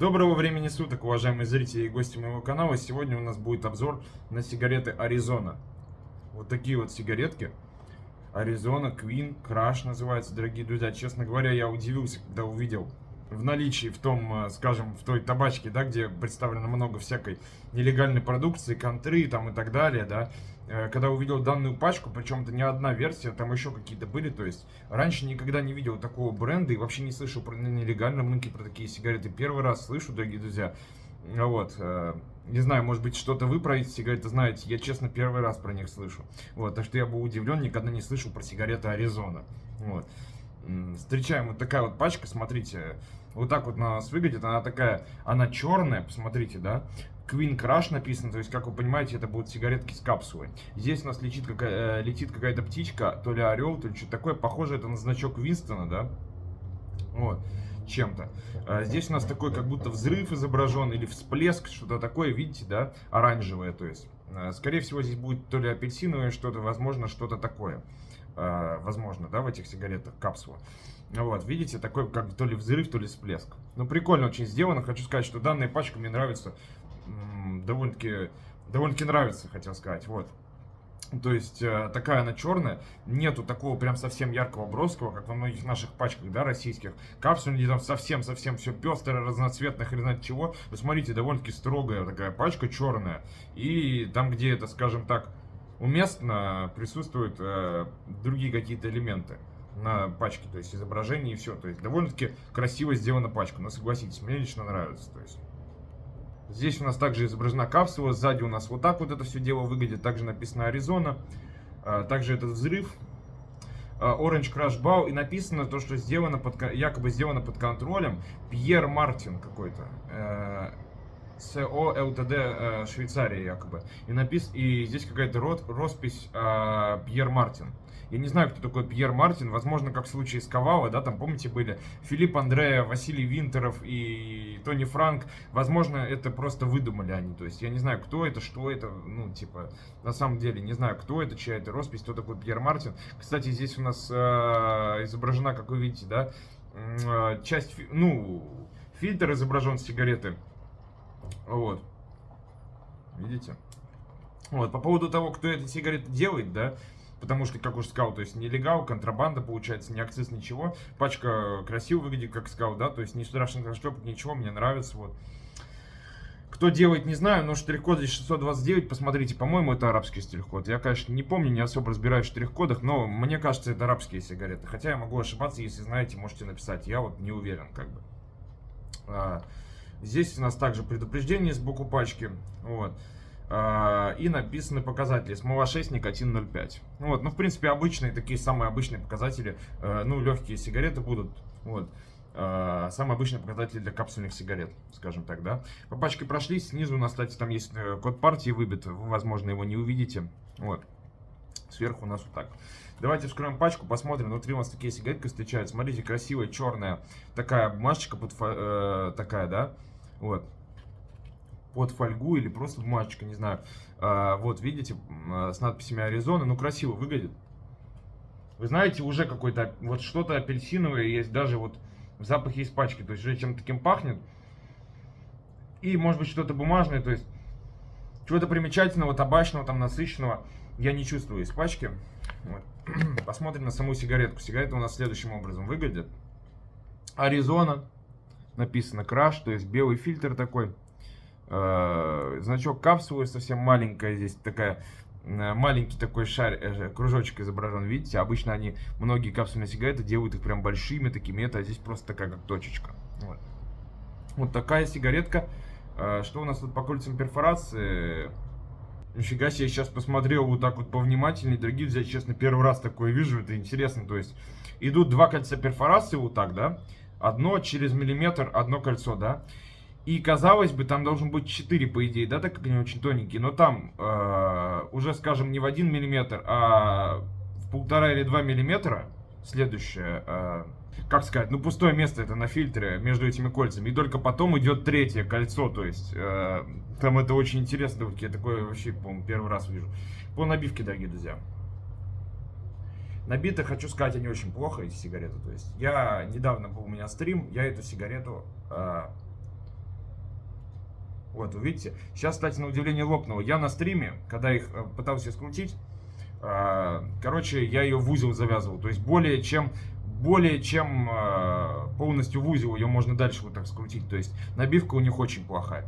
Доброго времени суток, уважаемые зрители и гости моего канала. Сегодня у нас будет обзор на сигареты Аризона. Вот такие вот сигаретки. Аризона, Queen, Crash называется, дорогие друзья. Честно говоря, я удивился, когда увидел в наличии, в том, э, скажем, в той табачке, да, где представлено много всякой нелегальной продукции, контры там и так далее, да, когда увидел данную пачку, причем это не одна версия, там еще какие-то были, то есть раньше никогда не видел такого бренда и вообще не слышал про нелегальном рынке про такие сигареты. Первый раз слышу, дорогие друзья. Вот, э, не знаю, может быть, что-то вы про эти сигареты знаете, я, честно, первый раз про них слышу. Вот, так что я был удивлен, никогда не слышал про сигареты Аризона. Вот. Встречаем вот такая вот пачка, смотрите, вот так вот на нас выглядит, она такая, она черная, посмотрите, да, Queen Crush написано, то есть, как вы понимаете, это будут сигаретки с капсулой. Здесь у нас летит, какая, э, летит какая-то птичка, то ли орел, то ли что-то такое, похоже это на значок Винстона, да, вот, чем-то. А здесь у нас такой, как будто взрыв изображен, или всплеск, что-то такое, видите, да, оранжевое, то есть. Э, скорее всего, здесь будет то ли апельсиновое что-то, возможно, что-то такое. Э, возможно, да, в этих сигаретах капсула. Вот, видите, такой как то ли взрыв, то ли всплеск. Ну, прикольно очень сделано. Хочу сказать, что данная пачка мне нравится. Довольно-таки довольно-таки нравится, хотел сказать. Вот. То есть, э, такая она черная. Нету такого прям совсем яркого броского, как во многих наших пачках, да, российских. Капсуль где там совсем-совсем все пестрое, разноцветное, хрен знает чего. Вы смотрите, довольно-таки строгая такая пачка, черная. И там, где это, скажем так, уместно, присутствуют э, другие какие-то элементы на пачке, то есть изображение и все. То есть довольно-таки красиво сделана пачка, но согласитесь, мне лично нравится. То есть. Здесь у нас также изображена капсула, сзади у нас вот так вот это все дело выглядит, также написано Аризона, а, также этот взрыв, а, Orange Crash Bow, и написано то, что сделано под, якобы сделано под контролем Пьер Мартин какой-то. СО ЛТД э, Швейцария якобы. И, напис... и здесь какая-то роспись э, Пьер Мартин. Я не знаю, кто такой Пьер Мартин. Возможно, как в случае с Ковала, да, там, помните, были Филипп Андрея, Василий Винтеров и Тони Франк. Возможно, это просто выдумали они. То есть, я не знаю, кто это, что это, ну, типа, на самом деле, не знаю, кто это, чья это роспись, кто такой Пьер Мартин. Кстати, здесь у нас э, изображена, как вы видите, да, э, часть, ну, фильтр изображен сигареты вот. Видите? Вот, по поводу того, кто эти сигареты делает, да, потому что, как уже сказал, то есть нелегал, контрабанда, получается, не акциз, ничего. Пачка красиво выглядит, как сказал, да, то есть не страшно заштопать, ничего, мне нравится, вот. Кто делает, не знаю, но штрих-код здесь 629, посмотрите, по-моему, это арабский штрих-код. Я, конечно, не помню, не особо разбираюсь в штрих-кодах, но мне кажется, это арабские сигареты. Хотя я могу ошибаться, если знаете, можете написать. Я вот не уверен, как бы. Здесь у нас также предупреждение сбоку пачки. Вот. А, и написаны показатели. Смола 6, никотин 0,5. Вот. Ну, в принципе, обычные, такие самые обычные показатели. Э, ну, легкие сигареты будут. Вот. А, самый обычный показатель для капсульных сигарет, скажем так, да. По пачке прошлись, снизу у нас, кстати, там есть э, код партии выбит, вы, возможно, его не увидите. Вот. Сверху у нас вот так. Давайте вскроем пачку, посмотрим. Внутри у нас такие сигаретки встречаются. Смотрите, красивая черная такая бумажечка, под, э, такая, да, вот. Под фольгу или просто бумажечка, не знаю. А, вот, видите, а, с надписями Аризона. Ну, красиво выглядит. Вы знаете, уже какой-то, вот что-то апельсиновое есть, даже вот в запахе из пачки. То есть уже чем-то таким пахнет. И, может быть, что-то бумажное, то есть чего-то примечательного, табачного, там, насыщенного я не чувствую из пачки. Вот. Посмотрим на саму сигаретку. Сигарета у нас следующим образом выглядит. Аризона написано Crash, то есть белый фильтр такой. Э, значок капсулы совсем маленькая, здесь такая э, маленький такой шар, э, кружочек изображен, видите, обычно они, многие капсульные сигареты делают их прям большими такими, это здесь просто такая как точечка. Вот, вот такая сигаретка. Что у нас тут по кольцам перфорации? Нифига себе, сейчас посмотрел вот так вот повнимательнее, дорогие друзья, честно, первый раз такое вижу, это интересно, то есть идут два кольца перфорации вот так, да, одно через миллиметр, одно кольцо, да. И казалось бы, там должен быть 4, по идее, да, так как они очень тоненькие. Но там э, уже, скажем, не в 1 миллиметр, а в полтора или 2 миллиметра следующее, э, как сказать, ну пустое место это на фильтре между этими кольцами. И только потом идет третье кольцо, то есть э, там это очень интересно. Я такое вообще, по-моему, первый раз вижу. По набивке, дорогие друзья. Набиты, хочу сказать, они очень плохо, эти сигареты. То есть я недавно был у меня стрим, я эту сигарету э, Вот, вы видите? Сейчас, кстати, на удивление лопнуло. Я на стриме, когда их э, пытался скрутить, э, короче, я ее в узел завязывал. То есть более чем более чем э, полностью в узел ее можно дальше вот так скрутить. То есть набивка у них очень плохая.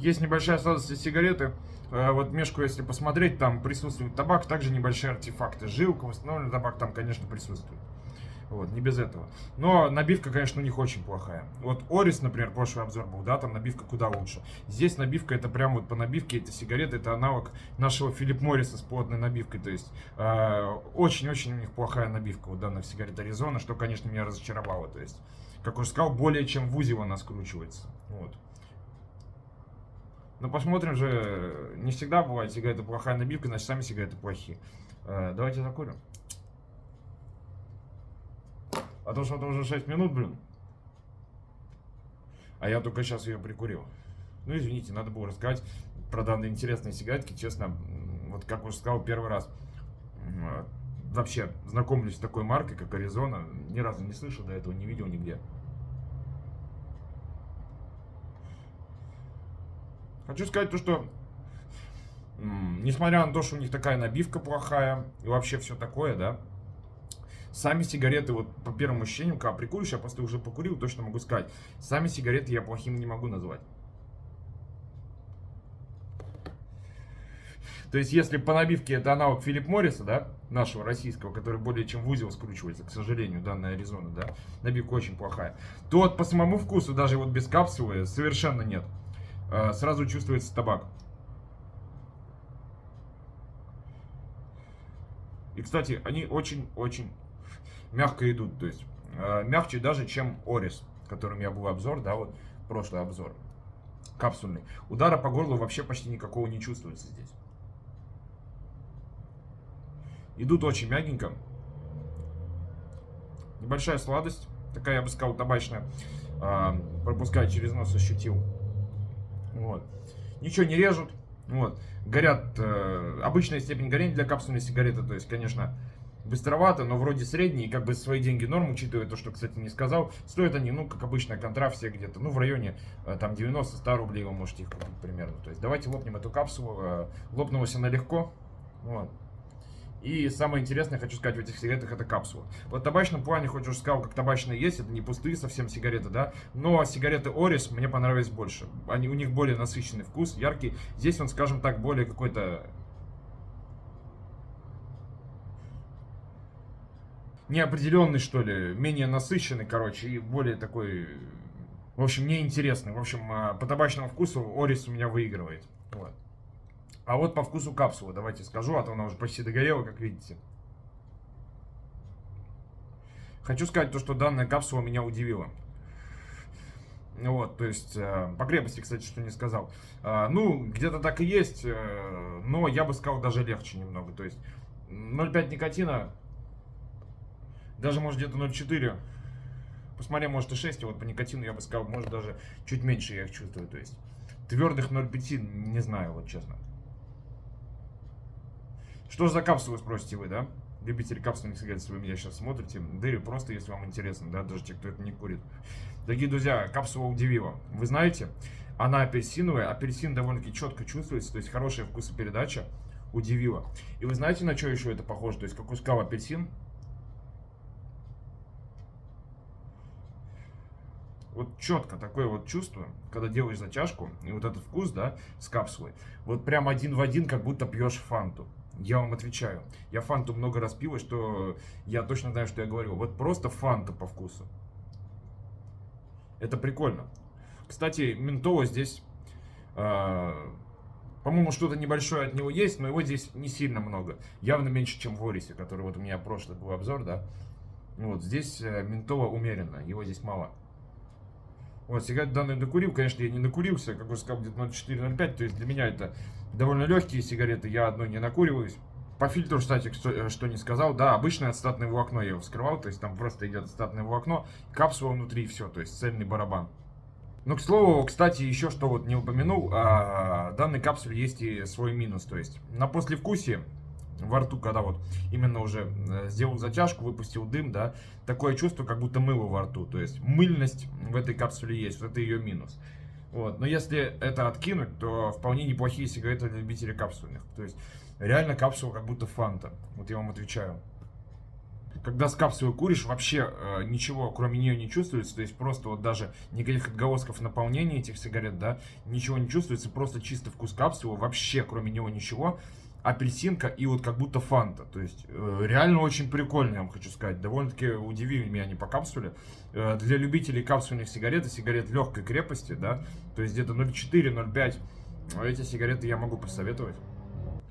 Есть небольшая сладость сигареты. Вот мешку, если посмотреть, там присутствует табак, также небольшие артефакты. Жилка, восстановленный табак там, конечно, присутствует. Вот, не без этого. Но набивка, конечно, у них очень плохая. Вот Орис, например, прошлый обзор был, да, там набивка куда лучше. Здесь набивка, это прям вот по набивке, это сигареты, это аналог нашего Филипп Морриса с плотной набивкой. То есть, э, очень-очень э, у них плохая набивка у данных сигарет Аризона, что, конечно, меня разочаровало. То есть, как уже сказал, более чем в узел она скручивается. Вот. Но посмотрим же, не всегда бывает сигарета плохая набивка, значит сами сигареты плохие. Э, давайте закурим. А то, что это уже 6 минут, блин. А я только сейчас ее прикурил. Ну, извините, надо было рассказать про данные интересные сигаретки. Честно, вот как уже сказал, первый раз вообще знакомлюсь с такой маркой, как Аризона. Ни разу не слышал до этого, не видел нигде. Хочу сказать то, что несмотря на то, что у них такая набивка плохая и вообще все такое, да, Сами сигареты, вот по первому ощущению, когда прикуришь, я просто уже покурил, точно могу сказать. Сами сигареты я плохими не могу назвать. То есть, если по набивке это аналог Филипп Морриса, да, нашего российского, который более чем в узел скручивается, к сожалению, данная Аризона, да, набивка очень плохая, то вот по самому вкусу, даже вот без капсулы, совершенно нет. А, сразу чувствуется табак. И, кстати, они очень-очень мягко идут. То есть э, мягче даже, чем Орис, которым я был обзор, да, вот прошлый обзор, капсульный. Удара по горлу вообще почти никакого не чувствуется здесь. Идут очень мягенько. Небольшая сладость, такая, я бы сказал, табачная. Э, пропуская через нос, ощутил. Вот. Ничего не режут. Вот. Горят, э, обычная степень горения для капсульной сигареты, то есть, конечно, быстровато, но вроде средний, и как бы свои деньги норм, учитывая то, что, кстати, не сказал. Стоят они, ну, как обычно, контра все где-то, ну, в районе э, там 90-100 рублей вы можете их купить примерно. То есть давайте лопнем эту капсулу. Э, лопнулась она легко. Вот. И самое интересное, хочу сказать, в этих сигаретах это капсула. Вот в табачном плане, хоть уже сказал, как табачные есть, это не пустые совсем сигареты, да, но сигареты Орис мне понравились больше. Они, у них более насыщенный вкус, яркий. Здесь он, скажем так, более какой-то неопределенный, что ли, менее насыщенный, короче, и более такой, в общем, неинтересный. В общем, а, по табачному вкусу Орис у меня выигрывает. Вот. А вот по вкусу капсулы, давайте скажу, а то она уже почти догорела, как видите. Хочу сказать то, что данная капсула меня удивила. Вот, то есть, э, по крепости, кстати, что не сказал. Э, ну, где-то так и есть, э, но я бы сказал даже легче немного. То есть, 0,5 никотина даже может где-то 0,4. Посмотри, может и 6, а вот по никотину я бы сказал, может даже чуть меньше я их чувствую. То есть твердых 0,5 не знаю, вот честно. Что за капсулы, спросите вы, да? Любители капсульных сигарет, если вы меня сейчас смотрите, или просто, если вам интересно, да, даже те, кто это не курит. Дорогие друзья, капсула удивила. Вы знаете, она апельсиновая, апельсин довольно-таки четко чувствуется, то есть хорошая вкусопередача удивила. И вы знаете, на что еще это похоже? То есть, как сказал апельсин, вот четко такое вот чувство, когда делаешь затяжку, и вот этот вкус, да, с капсулой, вот прям один в один, как будто пьешь фанту. Я вам отвечаю. Я фанту много раз пил, и что я точно знаю, что я говорю. Вот просто фанта по вкусу. Это прикольно. Кстати, ментола здесь, э, по-моему, что-то небольшое от него есть, но его здесь не сильно много. Явно меньше, чем в Орисе, который вот у меня прошлый был обзор, да. Вот здесь э, ментола умеренно, его здесь мало. Вот, сигарет данную докурил, конечно, я не накурился, как уже сказал, где-то 0,4-0,5, то есть для меня это довольно легкие сигареты, я одной не накуриваюсь. По фильтру, кстати, что, э, что не сказал, да, обычное ацетатное волокно я его вскрывал, то есть там просто идет ацетатное волокно, капсула внутри, все, то есть цельный барабан. Ну, к слову, кстати, еще что вот не упомянул, а, данной капсуле есть и свой минус, то есть на послевкусие во рту, когда вот именно уже э, сделал затяжку, выпустил дым, да, такое чувство, как будто мыло во рту. То есть мыльность в этой капсуле есть, вот это ее минус. Вот. Но если это откинуть, то вполне неплохие сигареты для любителей капсульных. То есть реально капсула как будто фанта. Вот я вам отвечаю. Когда с капсулой куришь, вообще э, ничего кроме нее не чувствуется. То есть просто вот даже никаких отголосков наполнения этих сигарет, да, ничего не чувствуется. Просто чисто вкус капсулы, вообще кроме него ничего апельсинка и вот как будто фанта. То есть э, реально очень прикольно, я вам хочу сказать. Довольно-таки удивили меня они по капсуле. Э, для любителей капсульных сигарет и сигарет легкой крепости, да, то есть где-то 0,4-0,5, эти сигареты я могу посоветовать.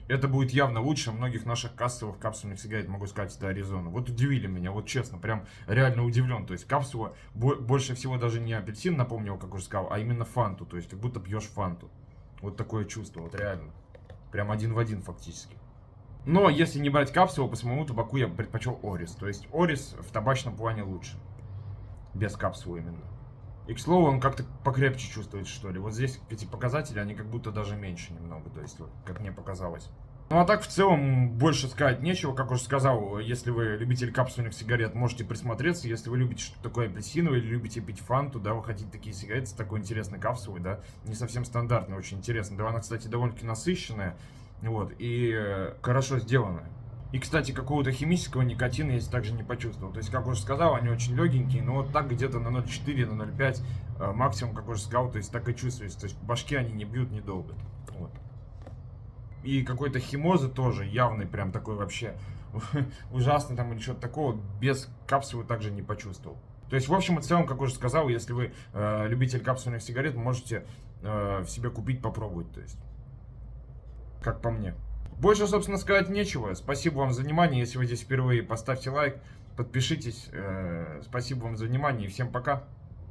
Это будет явно лучше многих наших кассовых капсульных сигарет, могу сказать, это Аризона. Вот удивили меня, вот честно, прям реально удивлен. То есть капсула больше всего даже не апельсин напомнил, как уже сказал, а именно фанту. То есть как будто пьешь фанту. Вот такое чувство, вот реально. Прям один в один фактически. Но если не брать капсулу, по самому табаку я предпочел Орис. То есть Орис в табачном плане лучше. Без капсулы именно. И, к слову, он как-то покрепче чувствуется, что ли. Вот здесь эти показатели, они как будто даже меньше немного, то есть, вот, как мне показалось. Ну а так в целом больше сказать нечего, как уже сказал, если вы любитель капсульных сигарет, можете присмотреться, если вы любите что-то такое апельсиновое или любите пить фанту, да, вы хотите такие сигареты с такой интересной капсулой, да, не совсем стандартная, очень интересная, да, она, кстати, довольно-таки насыщенная, вот, и э, хорошо сделанная. И, кстати, какого-то химического никотина я также не почувствовал. То есть, как уже сказал, они очень легенькие, но вот так где-то на 0,4, на 0,5 э, максимум, как уже сказал, то есть так и чувствуется. То есть, башки они не бьют недолго. Вот. И какой-то химозы тоже явный, прям такой вообще ужасный там или что-то такого, без капсулы также не почувствовал. То есть, в общем и целом, как уже сказал, если вы э, любитель капсульных сигарет, можете э, в себе купить, попробовать. То есть, как по мне. Больше, собственно, сказать нечего. Спасибо вам за внимание. Если вы здесь впервые, поставьте лайк, подпишитесь. Э, спасибо вам за внимание и всем пока.